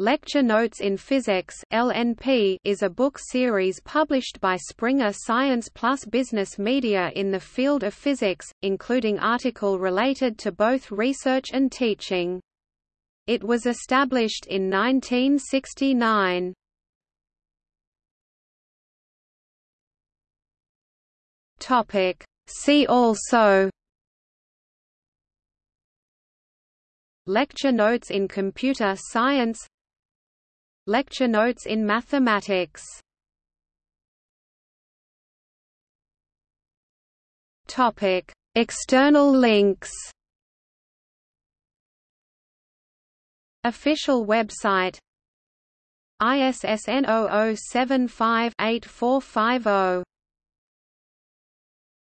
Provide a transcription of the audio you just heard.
Lecture Notes in Physics (LNP) is a book series published by Springer Science Plus Business Media in the field of physics, including article related to both research and teaching. It was established in 1969. Topic: See also Lecture notes in computer science Lecture notes in mathematics. Topic: External links. Official website. ISSN 0075-8450